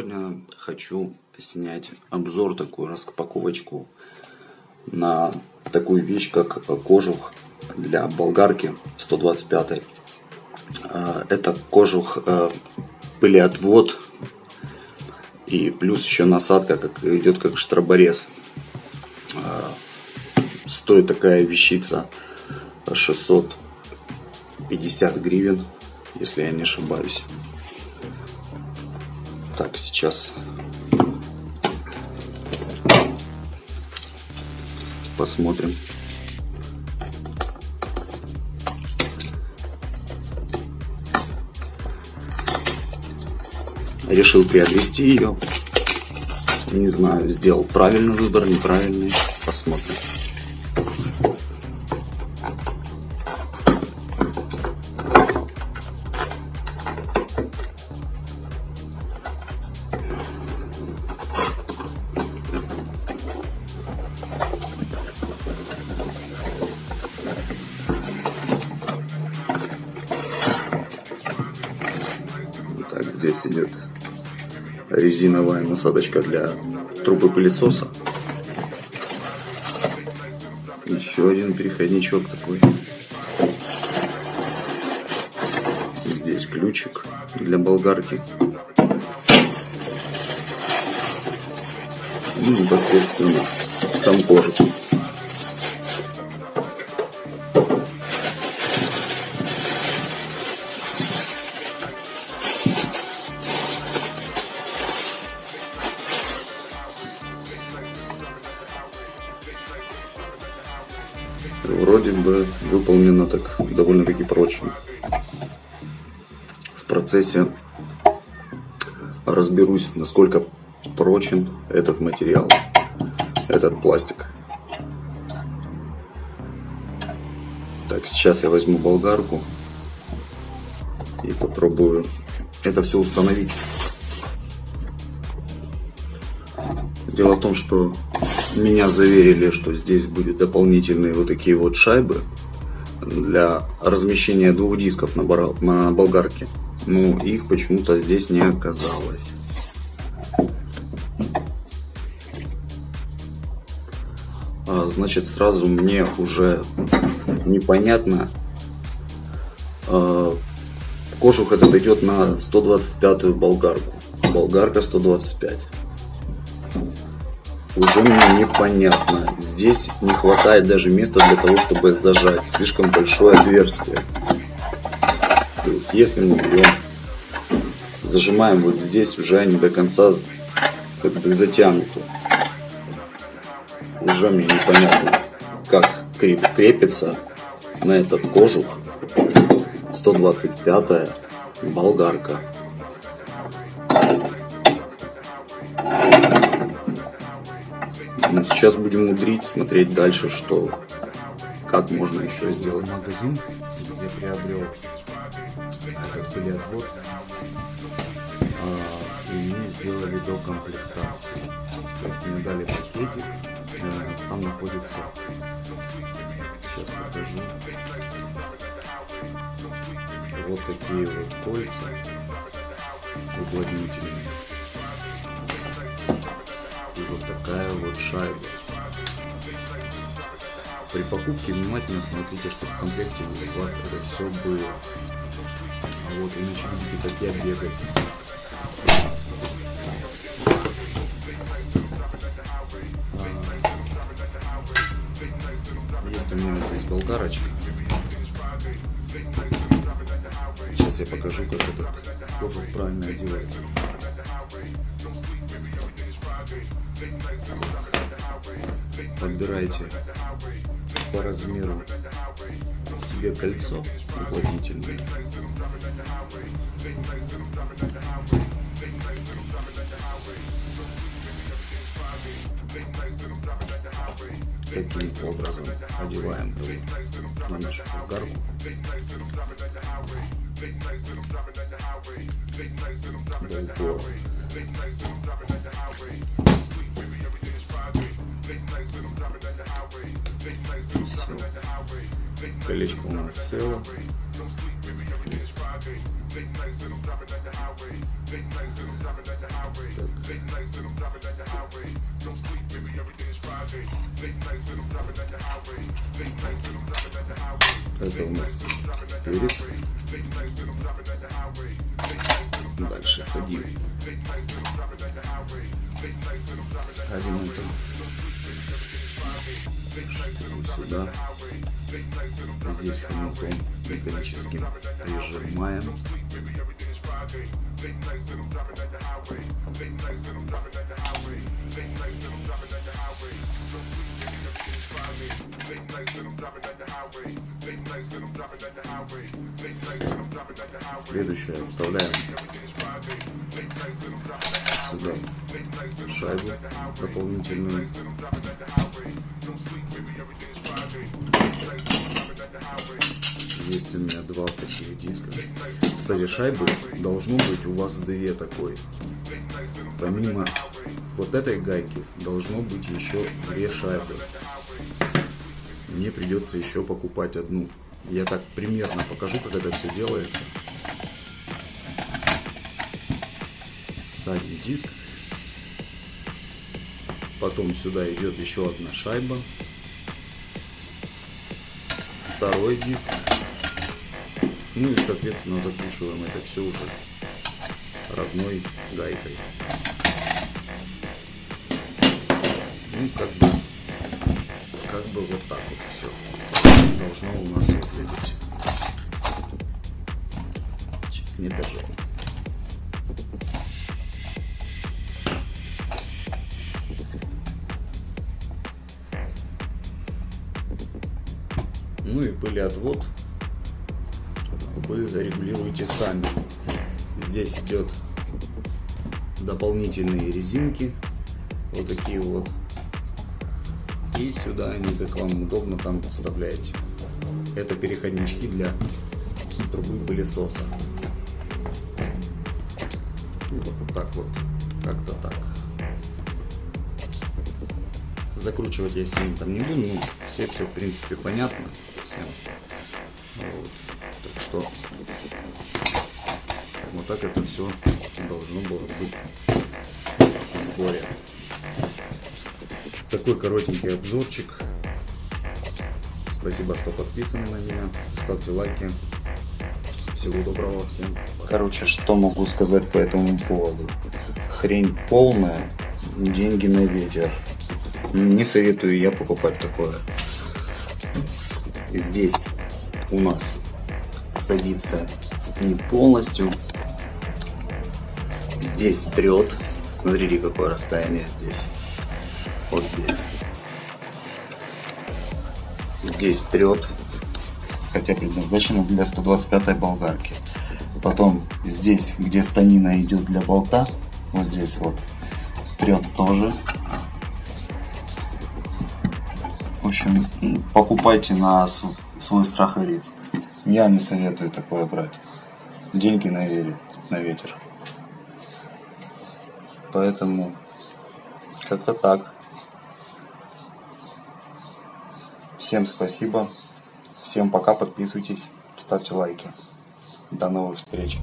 Сегодня хочу снять обзор, такую распаковочку на такую вещь, как кожух для болгарки 125. А, это кожух э, пылеотвод и плюс еще насадка как идет как штроборез. А, стоит такая вещица 650 гривен, если я не ошибаюсь. Так, сейчас посмотрим. Решил приобрести ее. Не знаю, сделал правильный выбор, неправильный. Посмотрим. Так, здесь идет резиновая насадочка для трубы пылесоса. Еще один переходничок такой. Здесь ключик для болгарки. И непосредственно сам кожух. Вроде бы выполнено так довольно-таки прочно. В процессе разберусь, насколько прочен этот материал, этот пластик. Так, сейчас я возьму болгарку и попробую это все установить. Дело в том, что меня заверили, что здесь будет дополнительные вот такие вот шайбы для размещения двух дисков на, на болгарке. Но их почему-то здесь не оказалось. А, значит, сразу мне уже непонятно. А, кожух этот идет на 125 болгарку. Болгарка 125 уже мне непонятно. Здесь не хватает даже места для того, чтобы зажать. Слишком большое отверстие. То есть, если мы берем, зажимаем вот здесь, уже не до конца как бы затянуто. Уже мне непонятно, как крепится на этот кожух 125 болгарка. Сейчас будем мудрить, смотреть дальше, что как можно еще сделать. Магазин, где приобрел этот пылеотвод, а, и мне сделали до комплектации. То есть мне дали пакетик, э, там находится, сейчас покажу, вот такие вот кольца уплотнительные такая вот шайба. При покупке внимательно смотрите, чтобы в комплекте у вас это все было. А вот иначе будете как я бегать. А, есть у меня здесь болгарочка. Сейчас я покажу, как этот кожух правильно одевается. Подбирайте по размеру себе кольцо уплотнительное. Таким образом одеваем на нашу болгарку. До. Колечко у нас село. Это у нас перец. Дальше садим. Садим это сюда. Здесь хомутом металлическим прижимаем. Следующее вставляем сюда шайбу дополнительную. Есть у меня два таких диска. Кстати, шайбы должно быть у вас две такой. Помимо вот этой гайки должно быть еще две шайбы. Мне придется еще покупать одну. Я так примерно покажу, как это все делается. Садим диск. Потом сюда идет еще одна шайба. Второй диск. Ну и, соответственно, закручиваем это все уже родной гайкой. Ну, как бы, как бы вот так вот все должно у нас выглядеть. Сейчас не дожал. Пылеотвод вы регулируете сами. Здесь идет дополнительные резинки, вот такие вот. И сюда они, как вам удобно, там вставляете. Это переходнички для трубы пылесоса. Вот так вот, как-то так. Закручивать я сильно там не буду, ну, все все в принципе понятно всем. Вот. Так что вот так это все должно было быть в сборе. Такой коротенький обзорчик. Спасибо, что подписаны на меня. Ставьте лайки. Всего доброго всем. Короче, что могу сказать по этому поводу? Хрень полная, деньги на ветер. Не советую я покупать такое. Здесь у нас садится не полностью. Здесь трет. Смотрите, какое расстояние здесь. Вот здесь. Здесь трет. Хотя предназначено для 125 болгарки. Потом здесь, где станина идет для болта, вот здесь вот, трет тоже. Общем, покупайте на свой страх и риск. Я не советую такое брать. Деньги на, ветер, на ветер. Поэтому как-то так. Всем спасибо. Всем пока. Подписывайтесь. Ставьте лайки. До новых встреч.